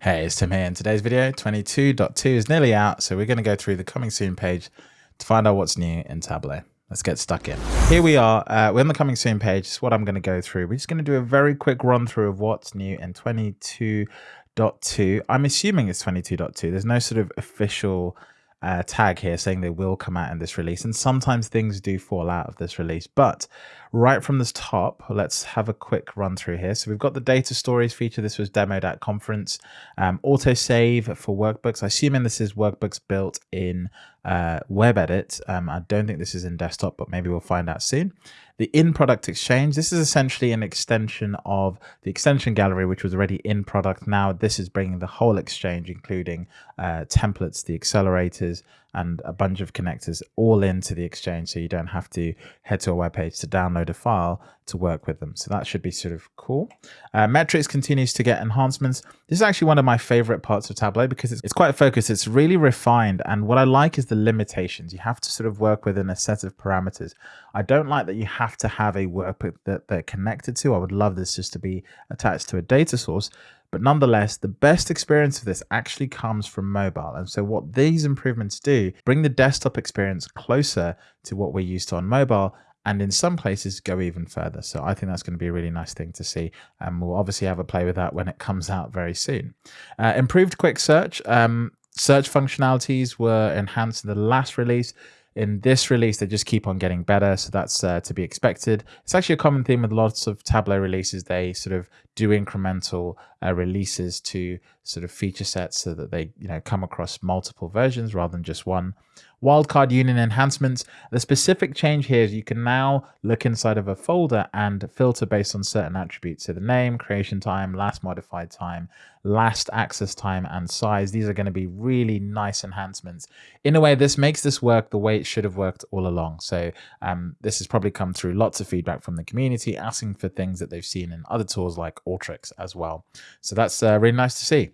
Hey, it's Tim here. In today's video, 22.2 is nearly out, so we're going to go through the coming soon page to find out what's new in Tableau. Let's get stuck in. Here we are. Uh, we're on the coming soon page. Is what I'm going to go through. We're just going to do a very quick run through of what's new in 22.2. I'm assuming it's 22.2. There's no sort of official uh, tag here saying they will come out in this release. And sometimes things do fall out of this release. But right from the top, let's have a quick run through here. So we've got the data stories feature. This was demoed at conference. Um, autosave for workbooks. I assuming this is workbooks built in uh, web edit. Um, I don't think this is in desktop, but maybe we'll find out soon. The in product exchange. This is essentially an extension of the extension gallery, which was already in product. Now this is bringing the whole exchange, including uh, templates, the accelerators, and a bunch of connectors all into the exchange so you don't have to head to a web page to download a file to work with them. So that should be sort of cool. Uh, metrics continues to get enhancements. This is actually one of my favorite parts of tableau because it's, it's quite focused. It's really refined. And what i like is the limitations. You have to sort of work within a set of parameters. I don't like that you have to have a workbook that they're connected to. I would love this just to be attached to a data source. But nonetheless, the best experience of this actually comes from mobile. And so what these improvements do, bring the desktop experience closer to what we're used to on mobile and in some places go even further. So I think that's going to be a really nice thing to see. And we'll obviously have a play with that when it comes out very soon. Uh, improved quick search. Um, search functionalities were enhanced in the last release in this release, they just keep on getting better. So that's uh, to be expected. It's actually a common theme with lots of Tableau releases. They sort of do incremental uh, releases to sort of feature sets so that they you know come across multiple versions rather than just one. Wildcard union enhancements. The specific change here is you can now look inside of a folder and filter based on certain attributes. So the name, creation time, last modified time, last access time, and size. These are going to be really nice enhancements. In a way, this makes this work the way it should have worked all along. So um, this has probably come through lots of feedback from the community asking for things that they've seen in other tools like Alteryx as well. So that's uh, really nice to see.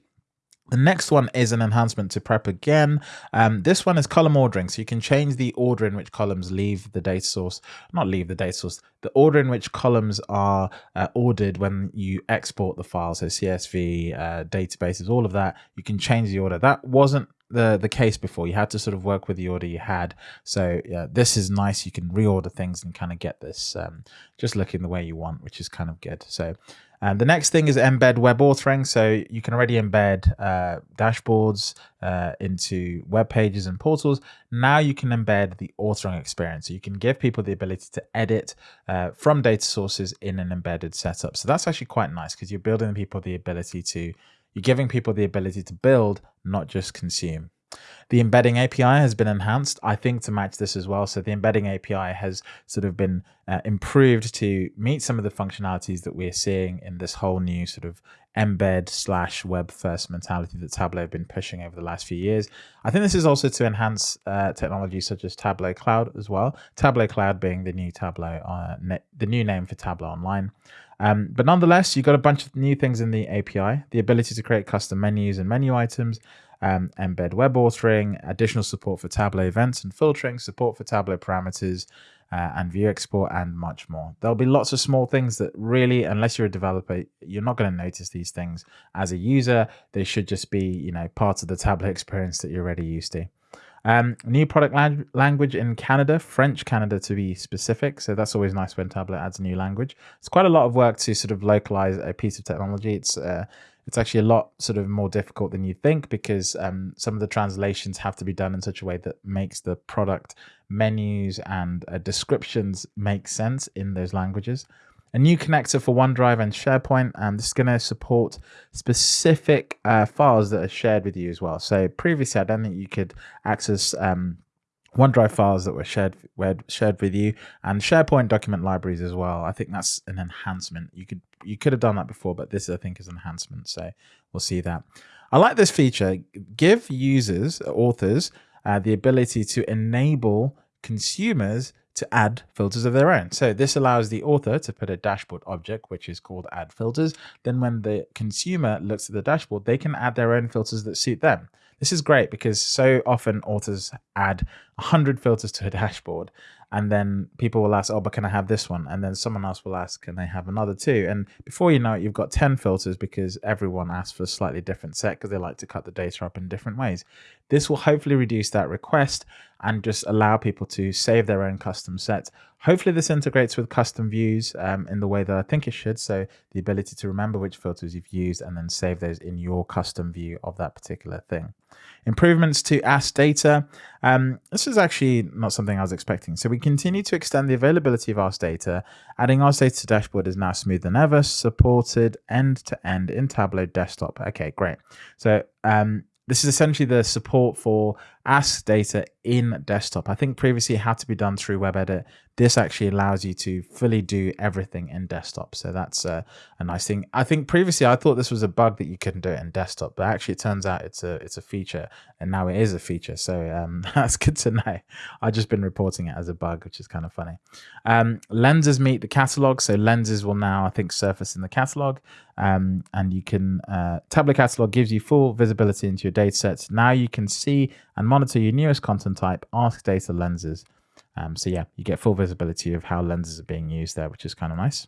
The next one is an enhancement to prep again. Um, this one is column ordering. So you can change the order in which columns leave the data source, not leave the data source, the order in which columns are uh, ordered when you export the file. So CSV, uh, databases, all of that, you can change the order. That wasn't the the case before. You had to sort of work with the order you had. So yeah, this is nice. You can reorder things and kind of get this um, just looking the way you want, which is kind of good. So and the next thing is embed web authoring. So you can already embed uh, dashboards uh, into web pages and portals. Now you can embed the authoring experience. So you can give people the ability to edit uh, from data sources in an embedded setup. So that's actually quite nice because you're building people the ability to, you're giving people the ability to build, not just consume. The embedding API has been enhanced, I think, to match this as well. So the embedding API has sort of been uh, improved to meet some of the functionalities that we're seeing in this whole new sort of embed slash web first mentality that Tableau have been pushing over the last few years. I think this is also to enhance uh, technology such as Tableau Cloud as well. Tableau Cloud being the new Tableau, uh, the new name for Tableau Online. Um, but nonetheless, you've got a bunch of new things in the API, the ability to create custom menus and menu items, um, embed web authoring, additional support for Tableau events and filtering, support for Tableau parameters, uh, and view export, and much more. There'll be lots of small things that really, unless you're a developer, you're not going to notice these things as a user. They should just be, you know, part of the Tableau experience that you're already used to. Um, new product lang language in Canada, French Canada to be specific. So that's always nice when Tableau adds a new language. It's quite a lot of work to sort of localize a piece of technology. It's uh, it's actually a lot sort of more difficult than you think because um, some of the translations have to be done in such a way that makes the product menus and uh, descriptions make sense in those languages. A new connector for OneDrive and SharePoint, and this is going to support specific uh, files that are shared with you as well. So previously, I don't think you could access um, OneDrive files that were shared shared with you, and SharePoint document libraries as well. I think that's an enhancement. You could you could have done that before, but this I think is an enhancement. So we'll see that. I like this feature. Give users, authors, uh, the ability to enable consumers to add filters of their own. So this allows the author to put a dashboard object, which is called add filters. Then when the consumer looks at the dashboard, they can add their own filters that suit them. This is great because so often authors add 100 filters to a dashboard and then people will ask, "Oh, but can I have this one?" And then someone else will ask, "Can they have another too?" And before you know it, you've got ten filters because everyone asks for a slightly different set because they like to cut the data up in different ways. This will hopefully reduce that request and just allow people to save their own custom sets. Hopefully, this integrates with custom views um, in the way that I think it should. So the ability to remember which filters you've used and then save those in your custom view of that particular thing. Improvements to Ask data. Um, this is actually not something I was expecting. So we continue to extend the availability of Ask data. Adding Ask data to dashboard is now smoother than ever, supported end to end in Tableau desktop. Okay, great. So um, this is essentially the support for Ask data in desktop. I think previously it had to be done through web edit. This actually allows you to fully do everything in desktop. So that's a, a, nice thing. I think previously I thought this was a bug that you couldn't do it in desktop, but actually it turns out it's a it's a feature and now it is a feature. So um, that's good to know. I've just been reporting it as a bug, which is kind of funny. Um, lenses meet the catalog. So lenses will now, I think, surface in the catalog. Um, and you can, uh, Catalog gives you full visibility into your data sets. Now you can see and monitor your newest content type, ask data lenses. Um, so yeah, you get full visibility of how lenses are being used there, which is kind of nice.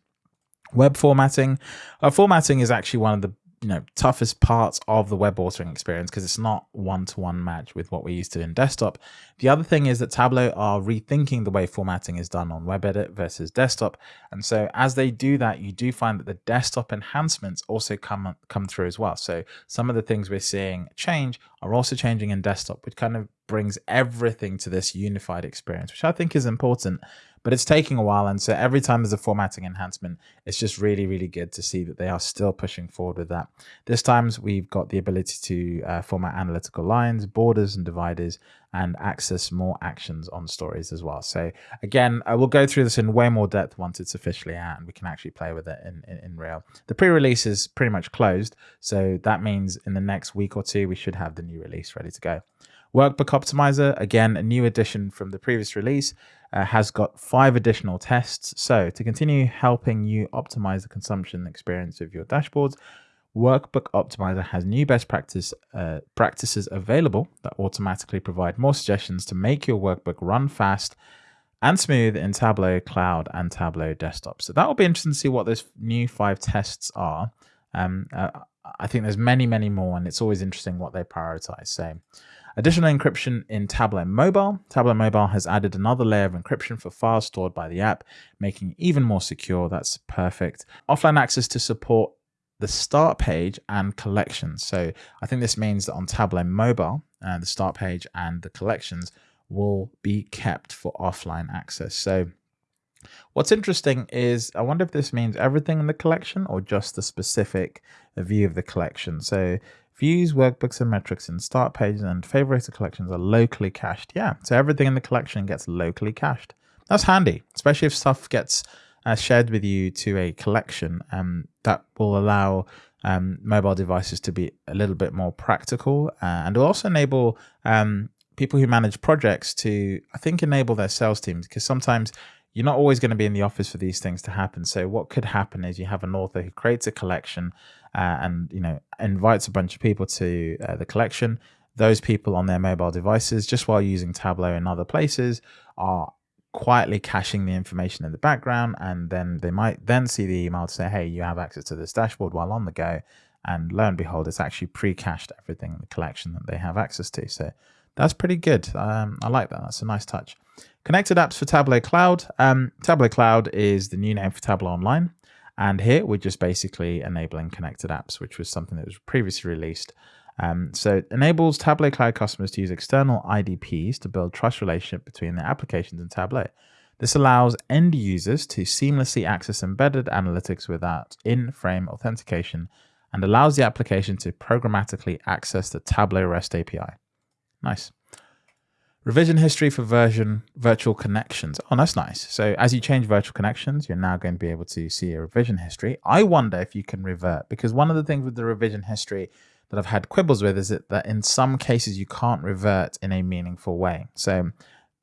Web formatting. Uh, formatting is actually one of the you know toughest parts of the web authoring experience because it's not one-to-one match with what we're used to in desktop. The other thing is that Tableau are rethinking the way formatting is done on web edit versus desktop. And so as they do that, you do find that the desktop enhancements also come come through as well. So some of the things we're seeing change are also changing in desktop, which kind of brings everything to this unified experience, which I think is important but it's taking a while. And so every time there's a formatting enhancement, it's just really, really good to see that they are still pushing forward with that. This time we've got the ability to uh, format analytical lines, borders and dividers, and access more actions on stories as well. So again, I will go through this in way more depth once it's officially out and we can actually play with it in, in, in real. The pre-release is pretty much closed. So that means in the next week or two, we should have the new release ready to go. Workbook Optimizer, again, a new addition from the previous release, uh, has got five additional tests. So to continue helping you optimize the consumption experience of your dashboards, Workbook Optimizer has new best practice uh, practices available that automatically provide more suggestions to make your workbook run fast and smooth in Tableau Cloud and Tableau Desktop. So that will be interesting to see what those new five tests are. Um, uh, I think there's many, many more, and it's always interesting what they prioritize. So Additional encryption in Tableau Mobile. Tableau Mobile has added another layer of encryption for files stored by the app, making it even more secure. That's perfect. Offline access to support the start page and collections. So I think this means that on Tableau Mobile, uh, the start page and the collections will be kept for offline access. So what's interesting is I wonder if this means everything in the collection or just the specific view of the collection. So Views, workbooks, and metrics in start pages and favorited collections are locally cached. Yeah, so everything in the collection gets locally cached. That's handy, especially if stuff gets uh, shared with you to a collection. Um, that will allow um, mobile devices to be a little bit more practical uh, and will also enable um, people who manage projects to, I think, enable their sales teams because sometimes you're not always going to be in the office for these things to happen. So what could happen is you have an author who creates a collection uh, and you know invites a bunch of people to uh, the collection. Those people on their mobile devices, just while using Tableau in other places, are quietly caching the information in the background, and then they might then see the email to say, "Hey, you have access to this dashboard while on the go." And lo and behold, it's actually pre-cached everything in the collection that they have access to. So that's pretty good. Um, I like that. That's a nice touch. Connected apps for Tableau Cloud. Um, Tableau Cloud is the new name for Tableau Online. And here we're just basically enabling connected apps, which was something that was previously released. Um, so it enables Tableau Cloud customers to use external IDPs to build trust relationship between their applications and Tableau. This allows end users to seamlessly access embedded analytics without in-frame authentication and allows the application to programmatically access the Tableau REST API. Nice. Revision history for version virtual connections. Oh, that's nice. So as you change virtual connections, you're now going to be able to see a revision history. I wonder if you can revert because one of the things with the revision history that I've had quibbles with is that, in some cases you can't revert in a meaningful way. So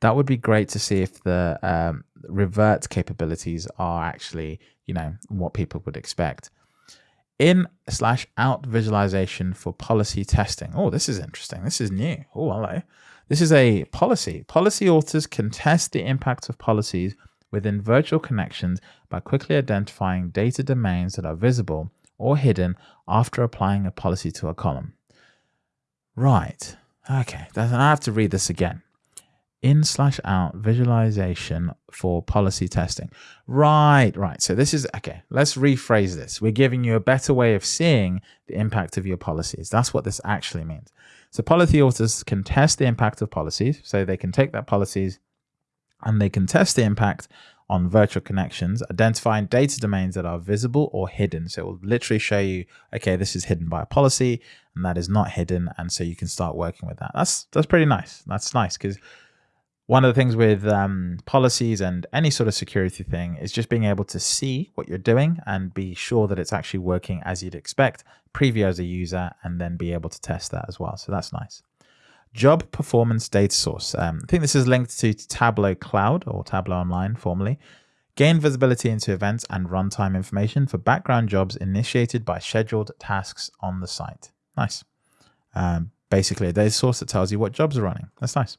that would be great to see if the um, revert capabilities are actually, you know, what people would expect. In slash out visualization for policy testing. Oh, this is interesting. This is new. Oh, hello. This is a policy. Policy authors can test the impact of policies within virtual connections by quickly identifying data domains that are visible or hidden after applying a policy to a column. Right. Okay. I have to read this again. In slash out visualization for policy testing. Right, right. So this is okay. Let's rephrase this. We're giving you a better way of seeing the impact of your policies. That's what this actually means. So policy authors can test the impact of policies. So they can take that policies and they can test the impact on virtual connections, identifying data domains that are visible or hidden. So it will literally show you, okay, this is hidden by a policy and that is not hidden. And so you can start working with that. That's, that's pretty nice. That's nice because one of the things with um, policies and any sort of security thing is just being able to see what you're doing and be sure that it's actually working as you'd expect, preview as a user, and then be able to test that as well. So that's nice. Job Performance Data Source. Um, I think this is linked to Tableau Cloud or Tableau Online formerly. Gain visibility into events and runtime information for background jobs initiated by scheduled tasks on the site. Nice. Um, basically, a data source that tells you what jobs are running. That's nice.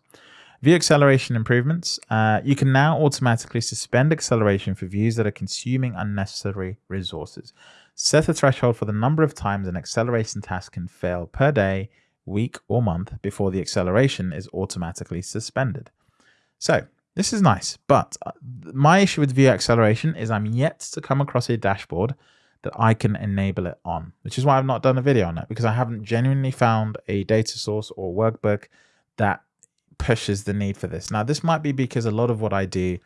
View acceleration improvements. Uh, you can now automatically suspend acceleration for views that are consuming unnecessary resources. Set a threshold for the number of times an acceleration task can fail per day week, or month before the acceleration is automatically suspended. So this is nice, but uh, my issue with view acceleration is I'm yet to come across a dashboard that I can enable it on, which is why I've not done a video on it because I haven't genuinely found a data source or workbook that pushes the need for this. Now, this might be because a lot of what I do,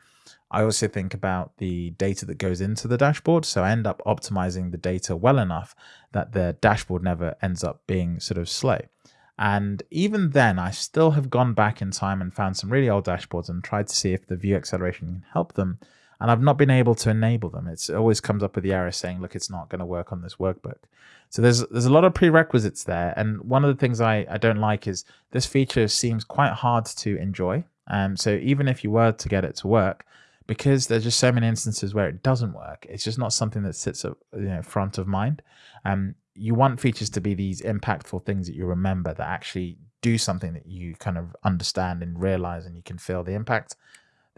I also think about the data that goes into the dashboard. So I end up optimizing the data well enough that the dashboard never ends up being sort of slow. And even then, I still have gone back in time and found some really old dashboards and tried to see if the view acceleration can help them. And I've not been able to enable them. It's, it always comes up with the error saying, look, it's not going to work on this workbook. So there's there's a lot of prerequisites there. And one of the things I, I don't like is this feature seems quite hard to enjoy. Um, so even if you were to get it to work, because there's just so many instances where it doesn't work, it's just not something that sits up you know, front of mind. Um, you want features to be these impactful things that you remember that actually do something that you kind of understand and realize and you can feel the impact.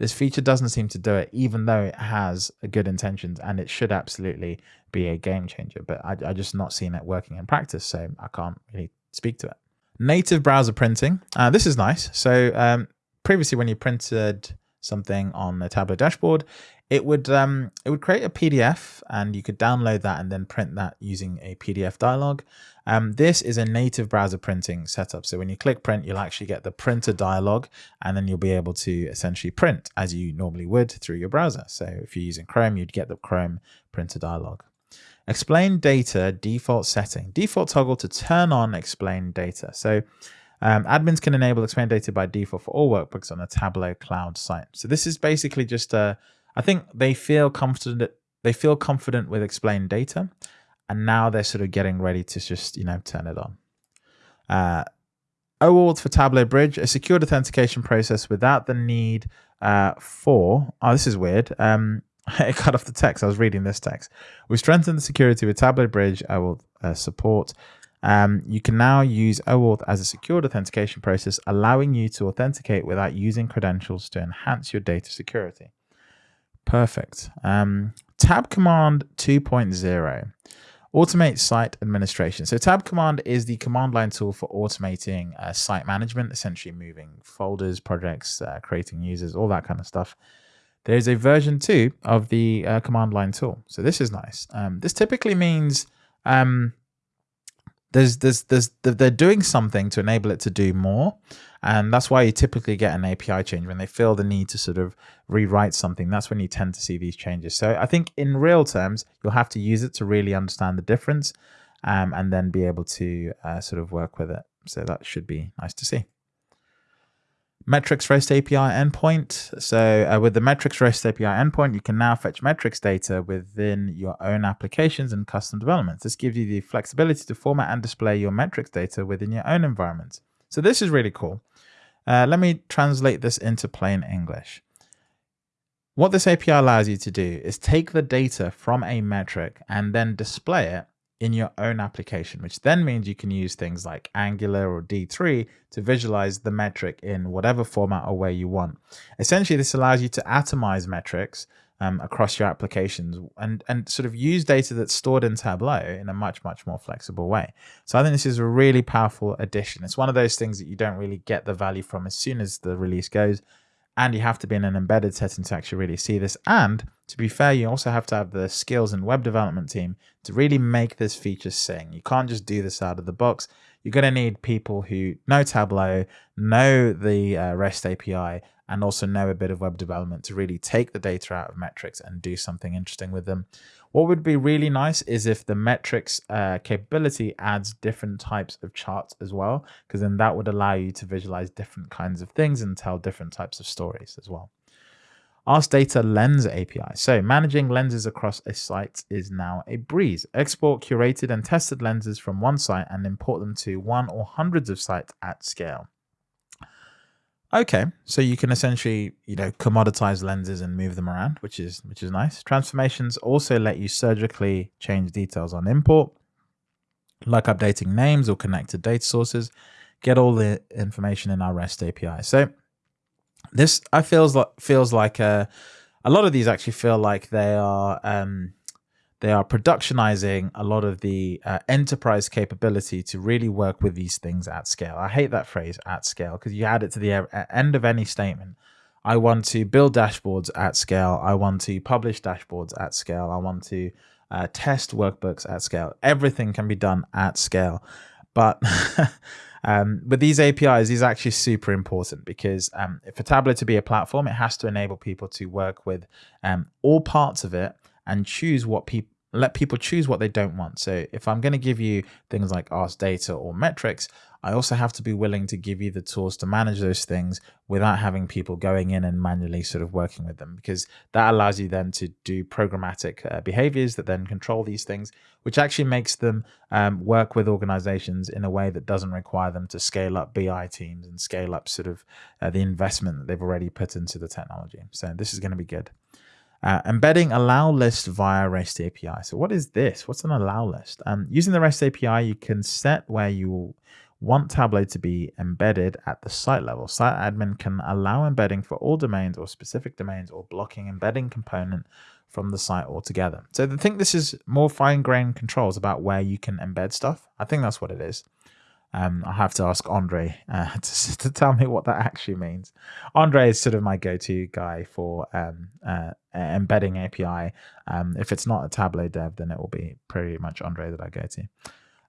This feature doesn't seem to do it, even though it has good intentions and it should absolutely be a game changer. But I, I just not seen it working in practice, so I can't really speak to it. Native browser printing. Uh, this is nice. So um, previously, when you printed something on the Tableau dashboard, it would um, it would create a PDF and you could download that and then print that using a PDF dialog. Um, this is a native browser printing setup. So when you click print, you'll actually get the printer dialog and then you'll be able to essentially print as you normally would through your browser. So if you're using Chrome, you'd get the Chrome printer dialog. Explain data default setting. Default toggle to turn on explain data. So um, admins can enable explain data by default for all workbooks on a Tableau cloud site. So this is basically just a I think they feel confident. They feel confident with explained data, and now they're sort of getting ready to just you know turn it on. Uh, OAuth for Tableau Bridge, a secured authentication process without the need uh, for. Oh, this is weird. Um, it cut off the text. I was reading this text. We strengthened the security with Tableau Bridge. OAuth uh, support. Um, you can now use OAuth as a secured authentication process, allowing you to authenticate without using credentials to enhance your data security. Perfect. Um, tab command 2.0 automate site administration. So tab command is the command line tool for automating uh, site management, essentially moving folders, projects, uh, creating users, all that kind of stuff. There's a version two of the uh, command line tool. So this is nice. Um, this typically means um, there's, there's, there's, they're doing something to enable it to do more. And that's why you typically get an API change when they feel the need to sort of rewrite something. That's when you tend to see these changes. So I think in real terms, you'll have to use it to really understand the difference um, and then be able to uh, sort of work with it. So that should be nice to see. Metrics REST API endpoint. So uh, with the Metrics REST API endpoint, you can now fetch metrics data within your own applications and custom developments. This gives you the flexibility to format and display your metrics data within your own environment. So this is really cool. Uh, let me translate this into plain English. What this API allows you to do is take the data from a metric and then display it in your own application, which then means you can use things like Angular or D3 to visualize the metric in whatever format or way you want. Essentially, this allows you to atomize metrics um, across your applications and, and sort of use data that's stored in Tableau in a much, much more flexible way. So I think this is a really powerful addition. It's one of those things that you don't really get the value from as soon as the release goes. And you have to be in an embedded setting to actually really see this. And to be fair, you also have to have the skills and web development team to really make this feature sing. You can't just do this out of the box. You're going to need people who know Tableau, know the uh, REST API, and also know a bit of web development to really take the data out of metrics and do something interesting with them. What would be really nice is if the metrics uh, capability adds different types of charts as well, because then that would allow you to visualize different kinds of things and tell different types of stories as well. Ask Data Lens API. So managing lenses across a site is now a breeze. Export curated and tested lenses from one site and import them to one or hundreds of sites at scale. Okay, so you can essentially, you know, commoditize lenses and move them around, which is which is nice. Transformations also let you surgically change details on import, like updating names or connected data sources. Get all the information in our REST API. So this I feels like feels like a, uh, a lot of these actually feel like they are um, they are productionizing a lot of the uh, enterprise capability to really work with these things at scale. I hate that phrase at scale because you add it to the end of any statement. I want to build dashboards at scale. I want to publish dashboards at scale. I want to uh, test workbooks at scale. Everything can be done at scale. But um, with these APIs, these are actually super important because um, for Tableau to be a platform, it has to enable people to work with um, all parts of it and choose what people let people choose what they don't want. So if I'm going to give you things like Ask Data or metrics, I also have to be willing to give you the tools to manage those things without having people going in and manually sort of working with them, because that allows you then to do programmatic uh, behaviors that then control these things, which actually makes them um, work with organizations in a way that doesn't require them to scale up BI teams and scale up sort of uh, the investment that they've already put into the technology. So this is going to be good. Uh, embedding allow list via REST API. So what is this? What's an allow list? Um, using the REST API, you can set where you want Tableau to be embedded at the site level. Site admin can allow embedding for all domains or specific domains or blocking embedding component from the site altogether. So I think this is more fine-grained controls about where you can embed stuff. I think that's what it is. Um, I have to ask Andre uh, to, to, tell me what that actually means. Andre is sort of my go-to guy for um, uh, embedding API. Um, if it's not a Tableau dev, then it will be pretty much Andre that I go to.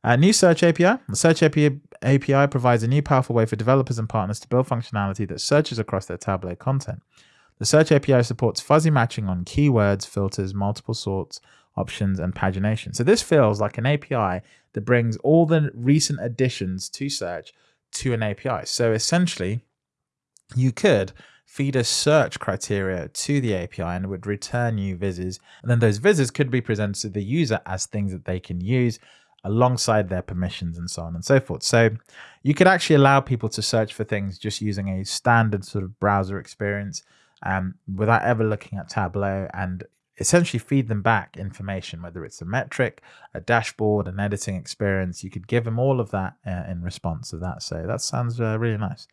Uh, new Search API. The Search API, API provides a new powerful way for developers and partners to build functionality that searches across their Tableau content. The Search API supports fuzzy matching on keywords, filters, multiple sorts, options, and pagination. So this feels like an API that brings all the recent additions to search to an API. So essentially, you could feed a search criteria to the API and it would return you vizzes. And then those vizzes could be presented to the user as things that they can use alongside their permissions and so on and so forth. So you could actually allow people to search for things just using a standard sort of browser experience um, without ever looking at Tableau and essentially feed them back information, whether it's a metric, a dashboard, an editing experience. You could give them all of that uh, in response to that. So that sounds uh, really nice.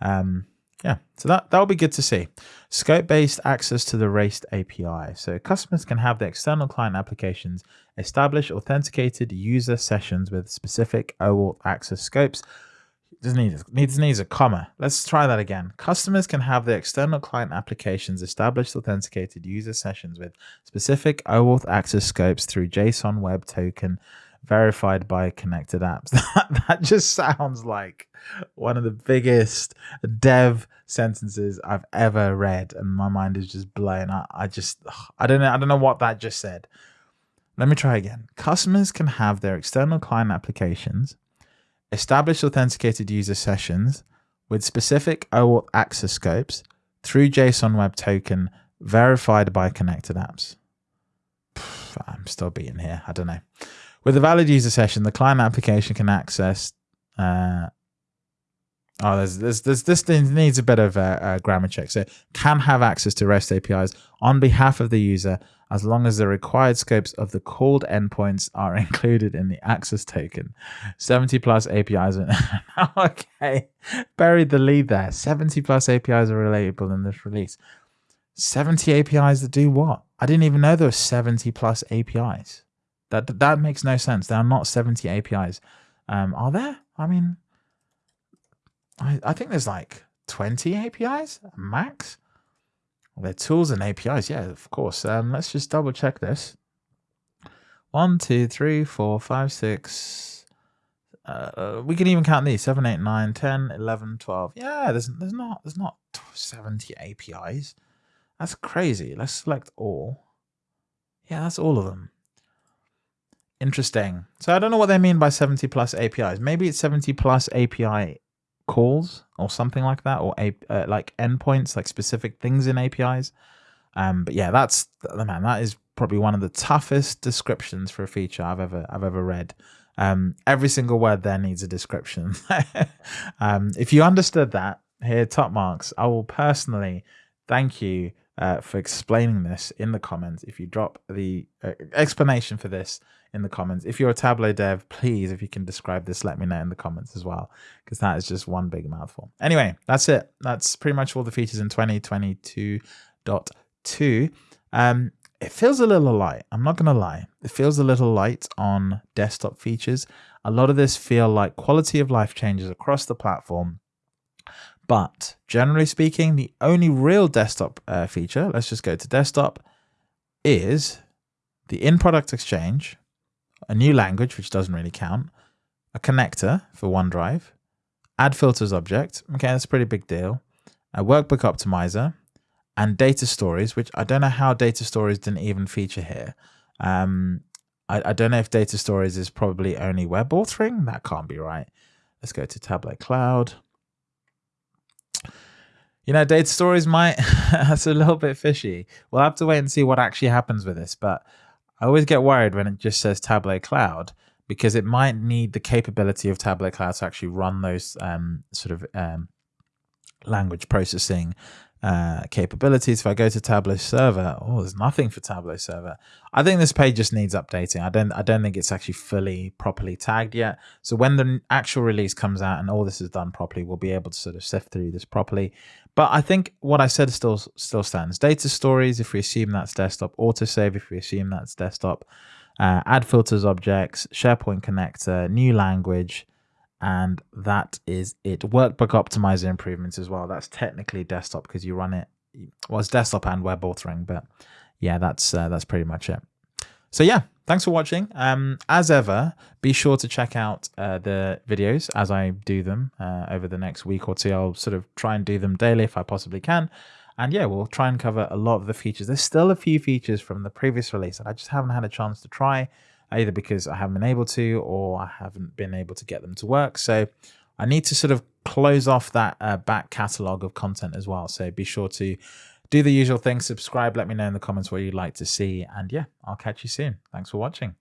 Um, yeah, so that, that'll be good to see. Scope-based access to the REST API. So customers can have the external client applications establish authenticated user sessions with specific OAuth access scopes doesn't need needs needs a comma. Let's try that again. Customers can have their external client applications established authenticated user sessions with specific OAuth access scopes through JSON Web Token verified by connected apps. That, that just sounds like one of the biggest dev sentences I've ever read, and my mind is just blown. I, I just I don't know I don't know what that just said. Let me try again. Customers can have their external client applications establish authenticated user sessions with specific OAuth access scopes through JSON Web Token verified by connected apps. I'm still being here. I don't know. With a valid user session, the client application can access uh, Oh, there's, there's, there's, this thing needs a bit of a, a, grammar check. So can have access to REST APIs on behalf of the user as long as the required scopes of the called endpoints are included in the access token. 70 plus APIs. okay, buried the lead there. 70 plus APIs are relatable in this release. 70 APIs that do what? I didn't even know there were 70 plus APIs. That that makes no sense. There are not 70 APIs. Um, are there? I mean, I, I think there's like 20 APIs max. They're tools and APIs. Yeah, of course. Um, let's just double check this. One, two, three, four, five, six. Uh, we can even count these 7, 8, 9, 10, 11, 12. Yeah, there's, there's not there's not 70 APIs. That's crazy. Let's select all. Yeah, that's all of them. Interesting. So I don't know what they mean by 70 plus APIs. Maybe it's 70 plus API calls or something like that, or a, uh, like endpoints, like specific things in APIs. Um, but yeah, that's the man. That is probably one of the toughest descriptions for a feature I've ever I've ever read. Um, every single word there needs a description. um, if you understood that, here top marks. I will personally thank you uh, for explaining this in the comments. If you drop the uh, explanation for this in the comments. If you're a Tableau dev, please, if you can describe this, let me know in the comments as well, because that is just one big mouthful. Anyway, that's it. That's pretty much all the features in 2022.2. Um, it feels a little light. I'm not going to lie. It feels a little light on desktop features. A lot of this feel like quality of life changes across the platform. But generally speaking, the only real desktop uh, feature, let's just go to desktop, is the in-product exchange, a new language, which doesn't really count, a connector for OneDrive, add filters object. Okay, that's a pretty big deal. A workbook optimizer and data stories, which I don't know how data stories didn't even feature here. Um, I, I don't know if data stories is probably only web authoring. That can't be right. Let's go to Tableau Cloud. You know, data stories might, that's a little bit fishy. We'll have to wait and see what actually happens with this. But I always get worried when it just says Tableau Cloud because it might need the capability of Tableau Cloud to actually run those um, sort of um, language processing uh, capabilities. If I go to Tableau Server, oh, there's nothing for Tableau Server. I think this page just needs updating. I don't, I don't think it's actually fully properly tagged yet. So when the actual release comes out and all this is done properly, we'll be able to sort of sift through this properly. But I think what I said still still stands. Data stories, if we assume that's desktop. Autosave, if we assume that's desktop. Uh, add filters objects, SharePoint connector, new language, and that is it. Workbook optimizer improvements as well. That's technically desktop because you run it. Well, it's desktop and web authoring, but yeah, that's uh, that's pretty much it. So yeah, thanks for watching. Um, as ever, be sure to check out uh, the videos as I do them uh, over the next week or two. I'll sort of try and do them daily if I possibly can. And yeah, we'll try and cover a lot of the features. There's still a few features from the previous release that I just haven't had a chance to try, either because I haven't been able to or I haven't been able to get them to work. So I need to sort of close off that uh, back catalog of content as well. So be sure to do the usual thing, subscribe, let me know in the comments what you'd like to see. And yeah, I'll catch you soon. Thanks for watching.